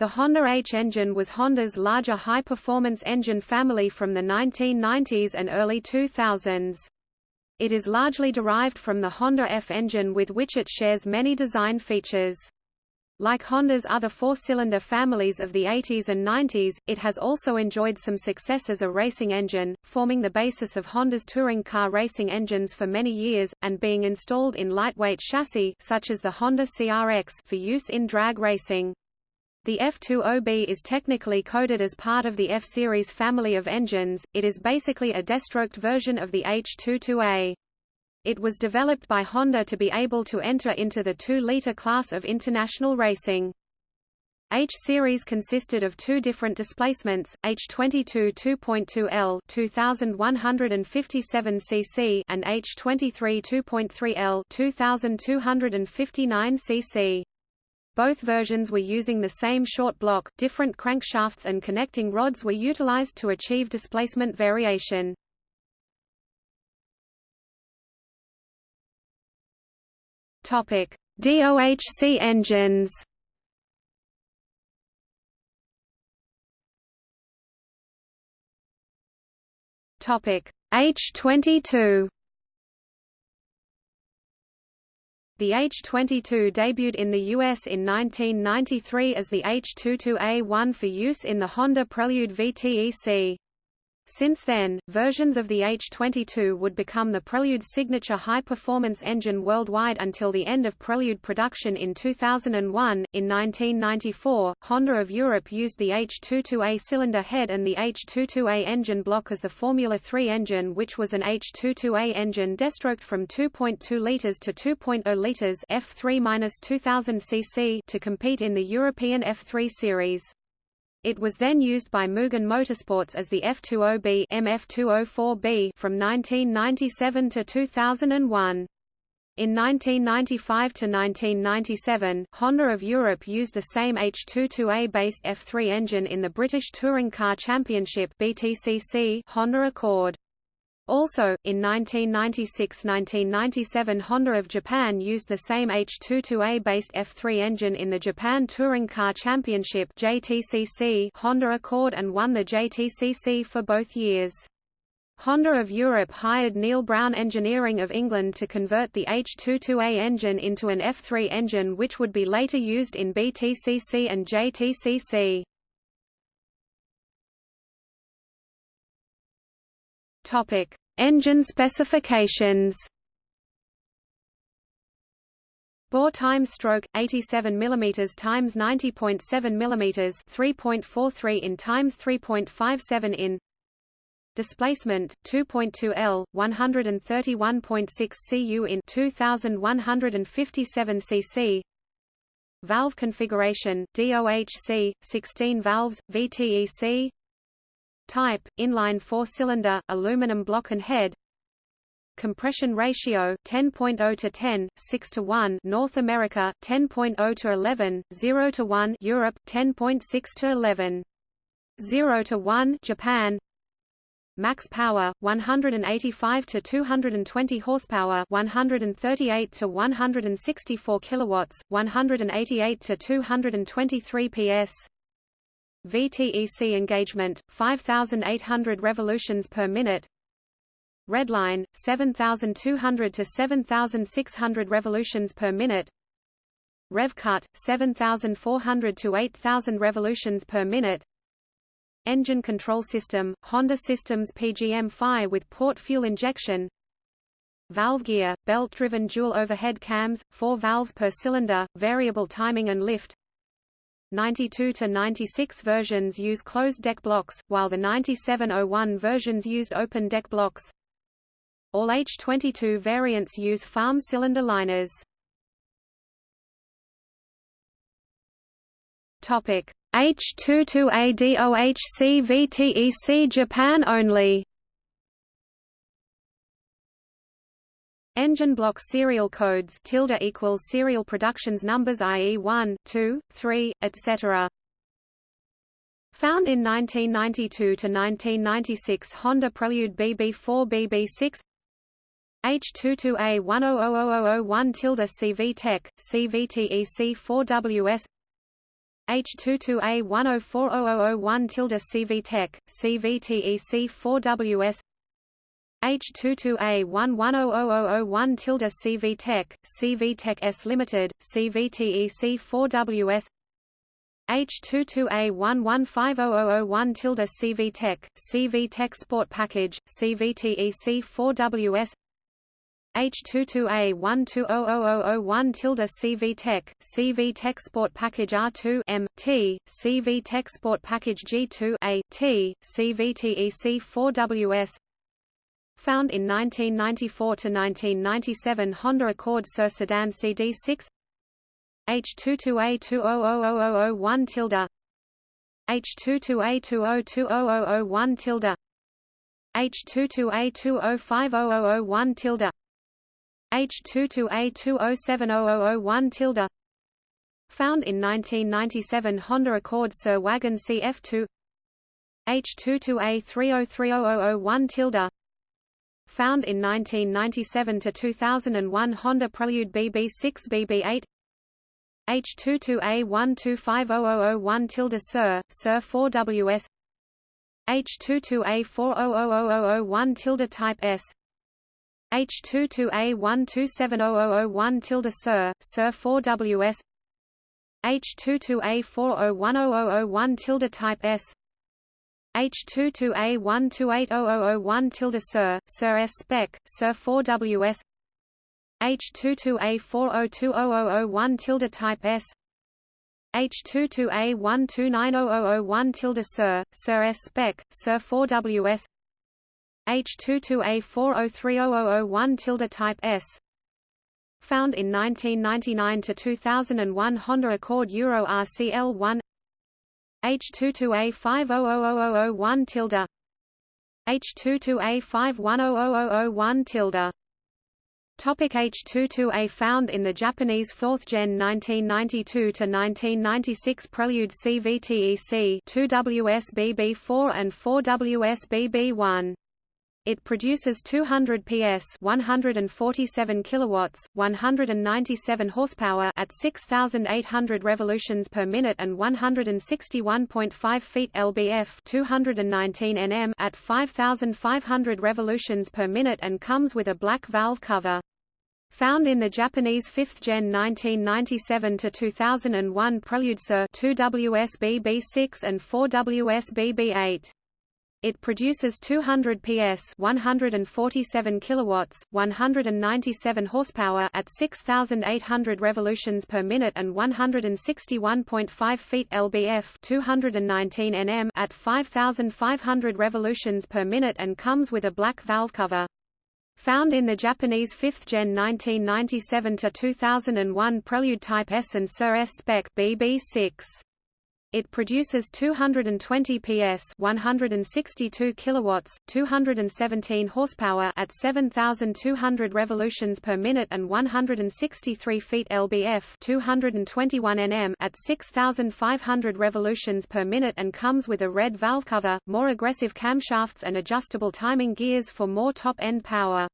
The Honda H engine was Honda's larger high-performance engine family from the 1990s and early 2000s. It is largely derived from the Honda F engine with which it shares many design features. Like Honda's other four-cylinder families of the 80s and 90s, it has also enjoyed some success as a racing engine, forming the basis of Honda's touring car racing engines for many years, and being installed in lightweight chassis such as the Honda CRX for use in drag racing. The F20B is technically coded as part of the F-Series family of engines, it is basically a destroked version of the H22A. It was developed by Honda to be able to enter into the 2-liter class of international racing. H-Series consisted of two different displacements, H22 2.2L 2157 cc and H23 2.3L 2259 cc. Both versions were using the same short block, different crankshafts and connecting rods were utilized to achieve displacement variation. Topic: DOHC engines. Topic: H22 The H-22 debuted in the US in 1993 as the H-22A1 for use in the Honda Prelude VTEC. Since then, versions of the H-22 would become the Prelude signature high-performance engine worldwide until the end of Prelude production in 2001. In 1994, Honda of Europe used the H-22A cylinder head and the H-22A engine block as the Formula 3 engine which was an H-22A engine destroked from 2.2 litres to 2.0 litres F3-2000 cc to compete in the European F3 series. It was then used by Mugen Motorsports as the F20B MF204B from 1997 to 2001. In 1995 to 1997, Honda of Europe used the same H22A-based F3 engine in the British Touring Car Championship BTCC Honda Accord. Also, in 1996–1997 Honda of Japan used the same H22A-based F3 engine in the Japan Touring Car Championship JTCC Honda Accord and won the JTCC for both years. Honda of Europe hired Neil Brown Engineering of England to convert the H22A engine into an F3 engine which would be later used in BTCC and JTCC. Topic: Engine specifications. Bore time stroke 87 mm times 90.7 mm 3.43 in times 3.57 in. Displacement 2.2 L 131.6 cu in 2157 cc. Valve configuration DOHC 16 valves VTEC Type: inline four-cylinder, aluminum block and head. Compression ratio 10.0 to 10, 6 to 1 North America 10.0 to 11, 0 to 1 Europe 10.6 to 11. 0 to 1 Japan Max power 185 to 220 horsepower 138 to 164 kilowatts 188 to 223 PS VTEC engagement 5800 revolutions per minute. Redline 7200 to 7600 revolutions per minute. Rev cut 7400 to 8000 revolutions per minute. Engine control system Honda Systems PGM-FI with port fuel injection. Valve gear belt driven dual overhead cams 4 valves per cylinder variable timing and lift 92 to 96 versions use closed deck blocks, while the 9701 versions used open deck blocks. All H22 variants use farm cylinder liners. Topic: H22ADOHC VTEC Japan only. Engine block serial codes tilde equals serial productions numbers i.e. 1, 2, 3, etc. Found in 1992 to 1996 Honda Prelude BB4 BB6 H22A100001 tilde CV Tech, CVTEC 4WS H22A10400001 tilde CVTEC, CVTEC4WS H22A110001 tilde CVTEC, CVTEC S Limited, CVTEC4WS H22A11500001 tilde CVTEC, CVTEC Sport Package, CVTEC4WS H22A120001 tilde CVTEC, CVTEC Sport Package R2 M T, CVTEC Sport Package G2 A T, CVTEC4WS Found in 1994 to 1997 Honda Accord Sur Sedan CD6 H22A200001 tilde H22A20200001 tilde H22A20500001 tilde H22A20700001 tilde Found in 1997 Honda Accord Sur Wagon CF2 H22A30300001 tilde Found in 1997 to 2001 Honda Prelude BB6 BB8 H22A12500001 tilde Sir Sur 4WS H22A400001 tilde Type S. H22A12700001 tilde Sir, Sir 4WS H22A40100001 tilde Type S H22A12800001 tilde Sir, Sir S spec, Sir 4WS H22A40200001 tilde Type S. H22A12900001 tilde Sir, Sir S spec, Sir 4WS H22A40300001 tilde type S. Found in 1999 to 2001 Honda Accord Euro RCL1 H22A500001 tilde. H22A51000001 tilde. Topic H22A found in the Japanese 4th gen 1992 to 1996 Prelude CVTEC 2WSBB4 and 4WSBB1 it produces 200 PS, 147 kilowatts, 197 horsepower at 6800 revolutions per minute and 161.5 feet lbf, 219 Nm at 5500 revolutions per minute and comes with a black valve cover. Found in the Japanese 5th gen 1997 to 2001 Prelude Sir 2WSBB6 and 4WSBB8. It produces 200 PS, 147 kilowatts, 197 horsepower at 6800 revolutions per minute and 161.5 feet lbf, 219 Nm at 5500 revolutions per minute and comes with a black valve cover. Found in the Japanese 5th gen 1997 to 2001 Prelude Type S and Sur S spec BB6. It produces 220 PS, 162 kilowatts, 217 horsepower at 7200 revolutions per minute and 163 feet lbf, 221 Nm at 6500 revolutions per minute and comes with a red valve cover, more aggressive camshafts and adjustable timing gears for more top-end power.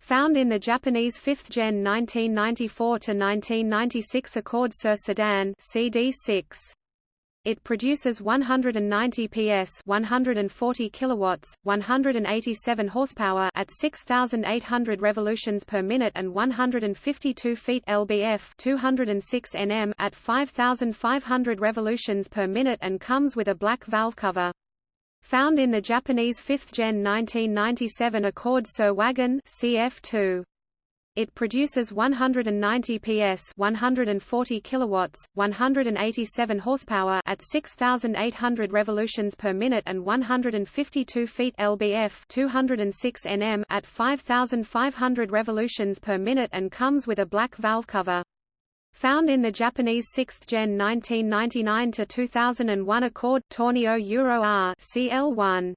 Found in the Japanese 5th gen 1994 to 1996 Accord Sur Sedan CD6. It produces 190 PS, 140 kilowatts, 187 horsepower at 6800 revolutions per minute and 152 feet lbf, 206 Nm at 5500 revolutions per minute and comes with a black valve cover. Found in the Japanese 5th gen 1997 Accord Sur Wagon CF2. It produces 190 PS, 140 kilowatts, 187 horsepower at 6800 revolutions per minute and 152 feet lbf, 206 Nm at 5500 revolutions per minute and comes with a black valve cover. Found in the Japanese 6th gen 1999 to 2001 Accord Torneo Euro R CL1.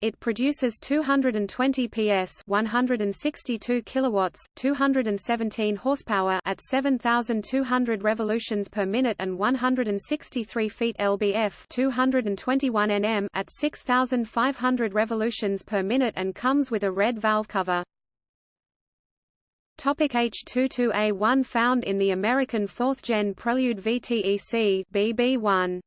It produces 220 PS, 162 kilowatts, 217 horsepower at 7200 revolutions per minute and 163 feet lbf, 221 Nm at 6500 revolutions per minute and comes with a red valve cover. Topic H22A1 found in the American 4th Gen Prelude VTEC BB1.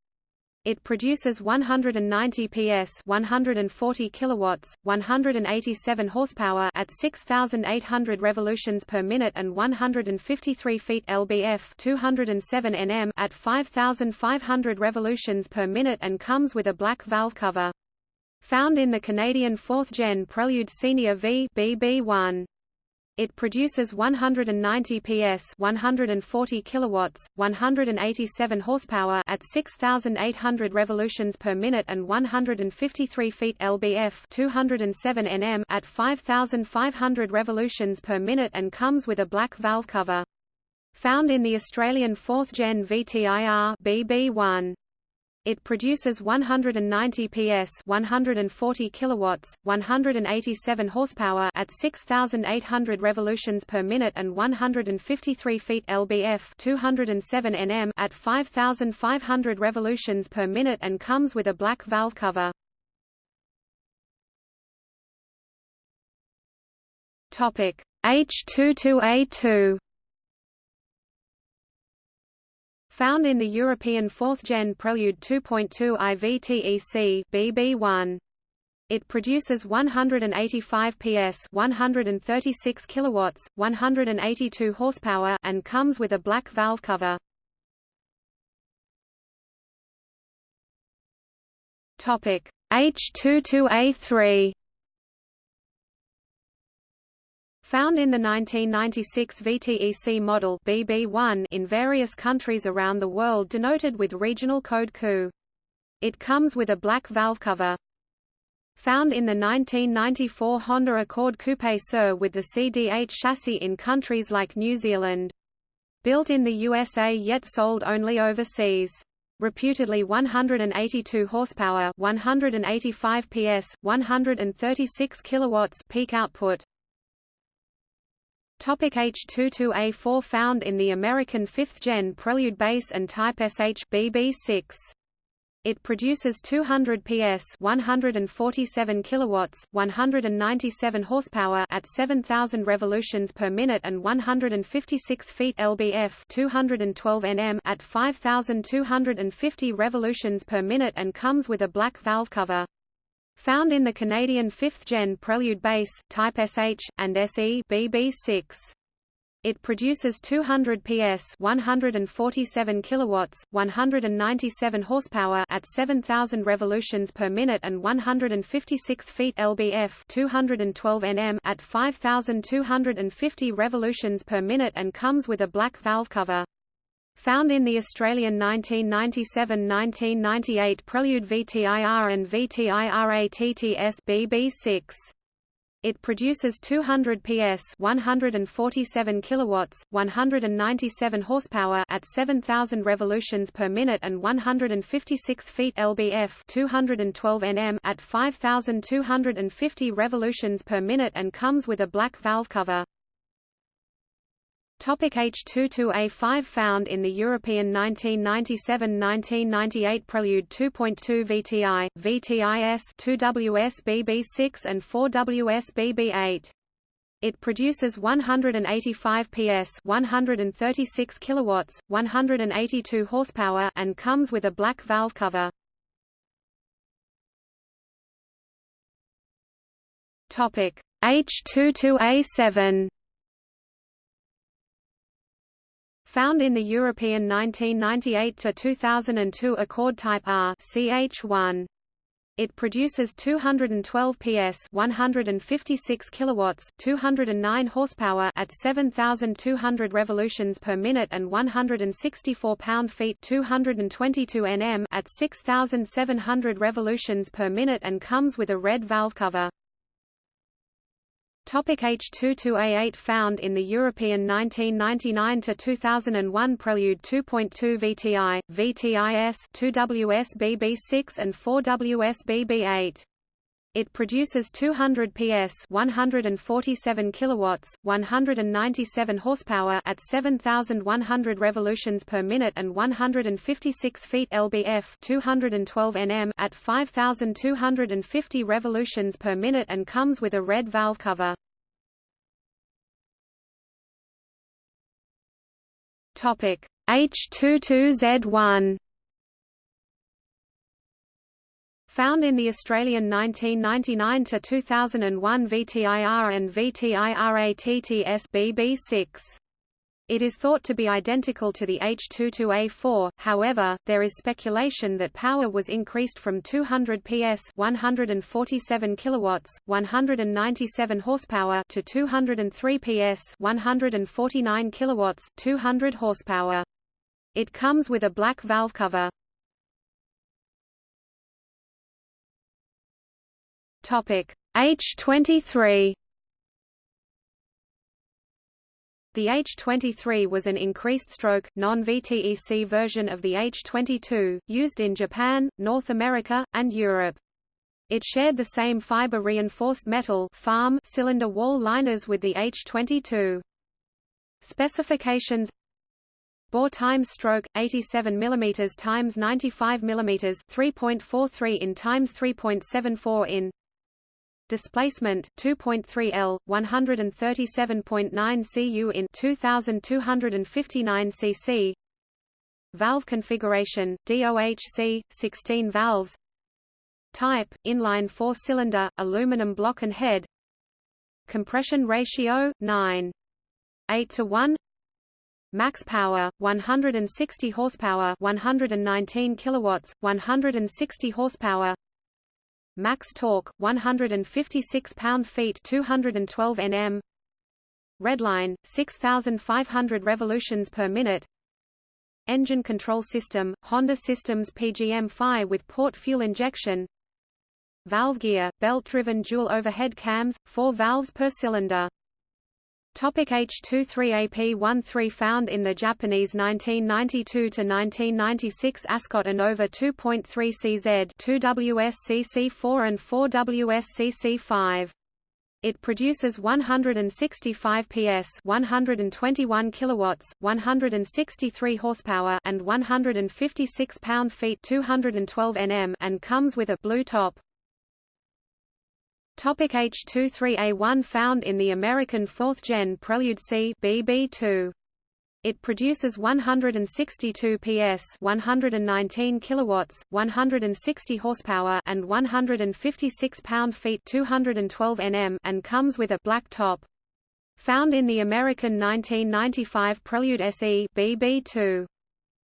It produces 190 PS, 140 kilowatts, 187 horsepower at 6800 revolutions per minute and 153 feet lbf, 207 Nm at 5500 revolutions per minute and comes with a black valve cover. Found in the Canadian 4th Gen Prelude Senior V BB1. It produces 190 PS, 140 kilowatts, 187 horsepower at 6800 revolutions per minute and 153 feet lbf, 207 Nm at 5500 revolutions per minute and comes with a black valve cover. Found in the Australian 4th Gen VTIR BB1. It produces 190 PS, 140 kilowatts, 187 horsepower at 6800 revolutions per minute and 153 feet lbf, 207 Nm at 5500 revolutions per minute and comes with a black valve cover. Topic: H22A2 Found in the European 4th Gen Prelude 2.2 IVTEC BB1. It produces 185 PS, 136 kilowatts, 182 horsepower and comes with a black valve cover. Topic: H22A3 Found in the 1996 VTEC model BB1 in various countries around the world denoted with regional code CU. It comes with a black valve cover. Found in the 1994 Honda Accord Coupe Sur with the CD8 chassis in countries like New Zealand. Built in the USA yet sold only overseas reputedly 182 horsepower, 185 PS, 136 kilowatts peak output. Topic H22A4 found in the American 5th Gen Prelude base and Type SH BB6. It produces 200 PS, 147 kilowatts, 197 horsepower at 7000 revolutions per minute and 156 feet lbf, 212 Nm at 5250 revolutions per minute and comes with a black valve cover. Found in the Canadian 5th Gen Prelude base, Type SH, and SE BB6. It produces 200 PS, 147 kilowatts, 197 horsepower at 7000 revolutions per minute and 156 feet lbf, 212 Nm at 5250 revolutions per minute and comes with a black valve cover. Found in the Australian 1997–1998 Prelude VTIR and VTIR-ATTS BB6. It produces 200 PS, 147 kilowatts, 197 horsepower at 7000 revolutions per minute and 156 feet lbf, 212 Nm at 5250 revolutions per minute and comes with a black valve cover. Topic H22A5 found in the European 1997–1998 Prelude 2.2 VTI, VTIS 2WSBB6 and 4WSBB8. It produces 185 PS, 136 kilowatts, 182 horsepower and comes with a black valve cover. Topic H22A7 Found in the European 1998-2002 Accord Type R CH1. It produces 212 PS, 156 kilowatts, 209 horsepower at 7200 revolutions per minute and 164 pound-feet, 222 Nm at 6700 revolutions per minute and comes with a red valve cover. Topic H22A8 found in the European 1999-2001 Prelude 2.2 VTI, VTIS 2WSBB6 and 4WSBB8. It produces 200 PS, 147 kilowatts, 197 horsepower at 7100 revolutions per minute and 156 feet lbf, 212 Nm at 5250 revolutions per minute and comes with a red valve cover. Topic H22Z1 Found in the Australian 1999 to 2001 VTIR and VTIRATTS BB6. It is thought to be identical to the H22A4, however, there is speculation that power was increased from 200 PS 147 kilowatts, 197 horsepower to 203 PS 149 kilowatts, 200 horsepower. It comes with a black valve cover. Topic H23 The H-23 was an increased-stroke, non-VTEC version of the H-22, used in Japan, North America, and Europe. It shared the same fiber-reinforced metal farm cylinder wall liners with the H-22. Specifications Bore times stroke 87 mm times 95 mm 3.43 in times 3.74 in displacement 2.3 L 137.9 cu in 2259 cc. Valve configuration DOHC 16 valves. Type inline 4 cylinder aluminum block and head. Compression ratio 9 8 to 1 Max power 160 horsepower 119 kilowatts 160 horsepower max torque 156 pound-feet 212 Nm redline 6500 revolutions per minute. Engine control system Honda Systems PGM-FI with port fuel injection. Valve gear belt-driven dual overhead cams 4 valves per cylinder H23AP13 found in the Japanese 1992–1996 Ascot Innova 2.3 CZ 2 WSCC4 and 4 WSCC5. It produces 165 PS, 121 kilowatts, 163 horsepower, and 156 pound-feet, 212 Nm, and comes with a blue top. Topic H23A1 found in the American 4th Gen Prelude C BB2. It produces 162 PS, 119 kilowatts, 160 horsepower, and 156 pound-feet, 212 Nm, and comes with a black top. Found in the American 1995 Prelude SE BB2.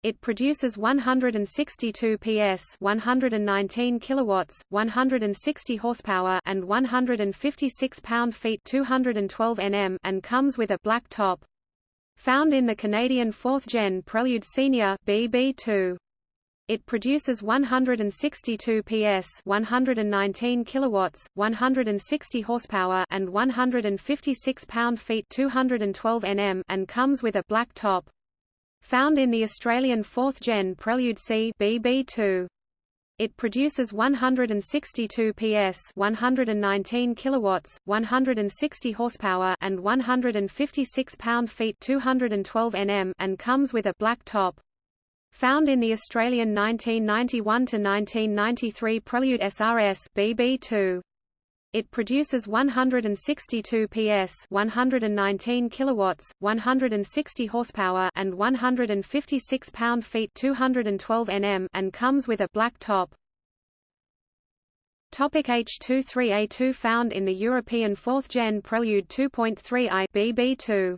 It produces 162 PS, 119 kilowatts, 160 horsepower, and 156 pound-feet, 212 Nm, and comes with a black top. Found in the Canadian 4th Gen Prelude Senior BB2. It produces 162 PS, 119 kilowatts, 160 horsepower, and 156 pound-feet, 212 Nm, and comes with a black top. Found in the Australian 4th Gen Prelude C BB2. It produces 162 PS, 119 kilowatts, 160 horsepower, and 156 pound-feet, 212 Nm, and comes with a black top. Found in the Australian 1991 to 1993 Prelude SRS BB2. It produces 162 PS, 119 kilowatts, 160 horsepower, and 156 pound-feet, 212 Nm, and comes with a black top. Topic H23A2 found in the European 4th Gen Prelude 2.3i BB2.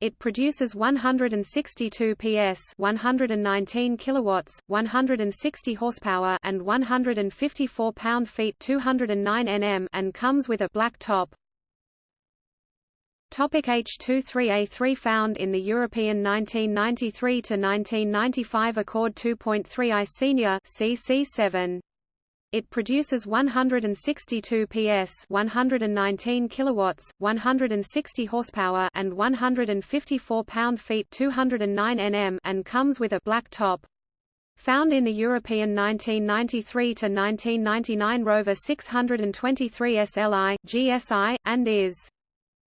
It produces 162 PS, 119 kilowatts, 160 horsepower, and 154 pound-feet, 209 Nm, and comes with a black top. Topic H23A3 found in the European 1993 to 1995 Accord 2.3i Senior CC7. It produces 162 PS, 119 kilowatts, 160 horsepower, and 154 pound-feet, 209 Nm, and comes with a black top. Found in the European 1993 to 1999 Rover 623 SLI, GSI, and is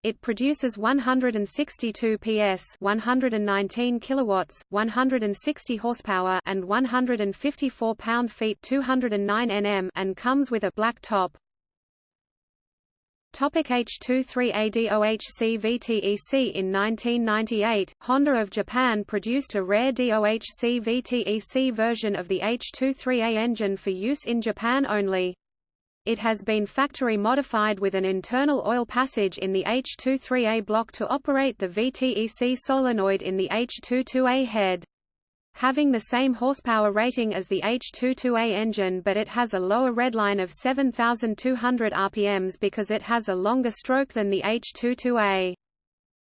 it produces 162 PS, 119 kilowatts, 160 horsepower, and 154 pound-feet, 209 Nm, and comes with a black top. Topic H23A DOHC VTEC In 1998, Honda of Japan produced a rare DOHC VTEC version of the H23A engine for use in Japan only. It has been factory modified with an internal oil passage in the H23A block to operate the VTEC solenoid in the H22A head having the same horsepower rating as the H22A engine but it has a lower redline of 7,200 rpms because it has a longer stroke than the H22A.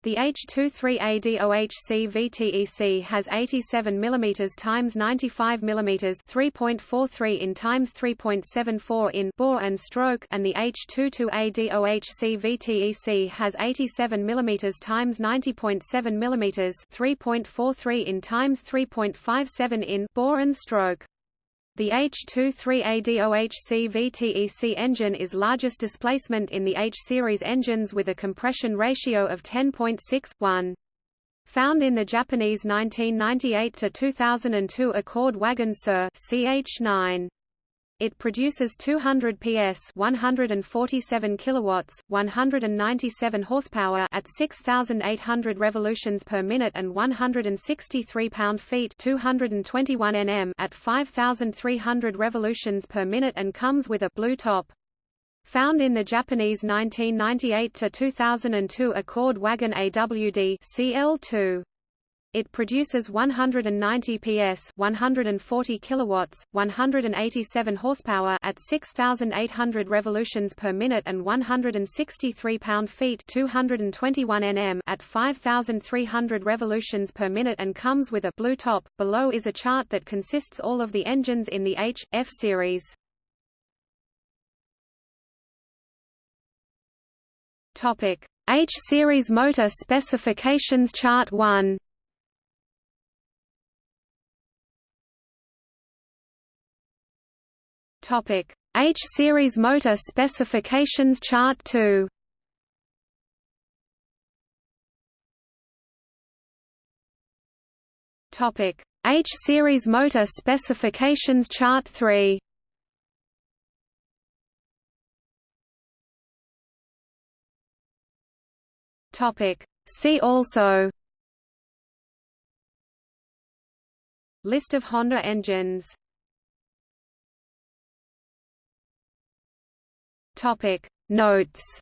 The H23A DOHC VTEC has 87 mm x 95 mm 3.43 in x 3.74 in bore and stroke and the H22A DOHC VTEC has 87 mm x 90.7 mm 3.43 in x 3.57 in bore and stroke. The H23ADOHC VTEC engine is largest displacement in the H-series engines with a compression ratio of 10.6:1. Found in the Japanese 1998-2002 Accord Wagon Sur CH9. It produces 200 PS, 147 kilowatts, 197 horsepower at 6800 revolutions per minute and 163 pound-feet, 221 Nm at 5300 revolutions per minute and comes with a blue top. Found in the Japanese 1998 to 2002 Accord Wagon AWD CL2. It produces 190 PS, 140 kilowatts, 187 horsepower at 6800 revolutions per minute and 163 pound-feet, 221 Nm at 5300 revolutions per minute and comes with a blue top. Below is a chart that consists all of the engines in the H F series. Topic: H series motor specifications chart 1. Topic: H-series motor specifications chart 2. Topic: H-series motor specifications chart 3. Topic: See also List of Honda engines Topic. Notes